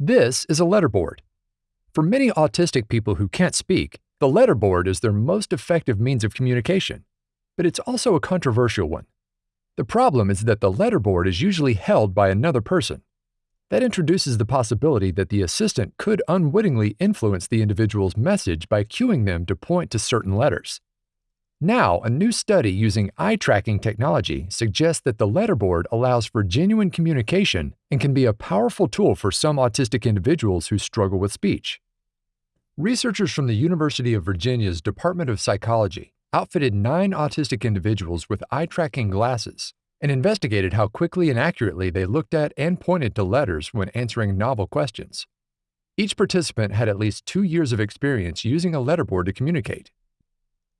This is a letterboard. For many autistic people who can't speak, the letterboard is their most effective means of communication, but it's also a controversial one. The problem is that the letterboard is usually held by another person. That introduces the possibility that the assistant could unwittingly influence the individual's message by cueing them to point to certain letters. Now, a new study using eye tracking technology suggests that the letterboard allows for genuine communication and can be a powerful tool for some autistic individuals who struggle with speech. Researchers from the University of Virginia's Department of Psychology outfitted nine autistic individuals with eye tracking glasses and investigated how quickly and accurately they looked at and pointed to letters when answering novel questions. Each participant had at least two years of experience using a letterboard to communicate.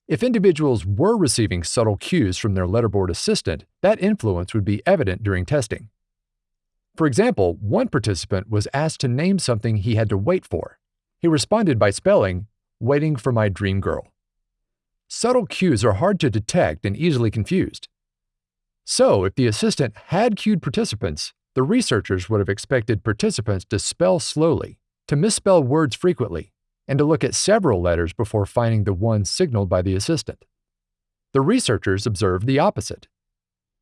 If individuals were receiving subtle cues from their letterboard assistant, that influence would be evident during testing. For example, one participant was asked to name something he had to wait for. He responded by spelling, Waiting for my dream girl. Subtle cues are hard to detect and easily confused. So, if the assistant had cued participants, the researchers would have expected participants to spell slowly, to misspell words frequently, and to look at several letters before finding the one signaled by the assistant. The researchers observed the opposite.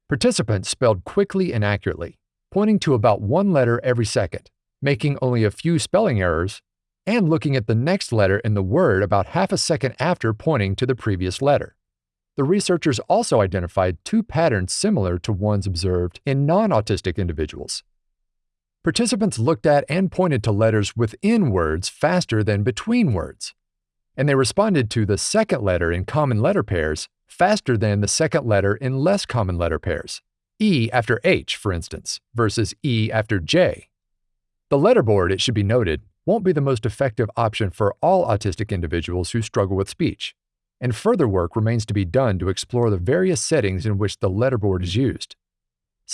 Participants spelled quickly and accurately, pointing to about one letter every second, making only a few spelling errors, and looking at the next letter in the word about half a second after pointing to the previous letter. The researchers also identified two patterns similar to ones observed in non autistic individuals. Participants looked at and pointed to letters within words faster than between words, and they responded to the second letter in common letter pairs faster than the second letter in less common letter pairs, E after H, for instance, versus E after J. The letterboard, it should be noted, won't be the most effective option for all autistic individuals who struggle with speech and further work remains to be done to explore the various settings in which the letterboard is used.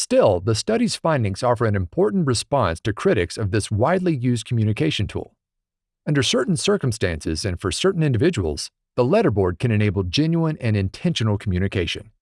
Still, the study's findings offer an important response to critics of this widely used communication tool. Under certain circumstances and for certain individuals, the letterboard can enable genuine and intentional communication.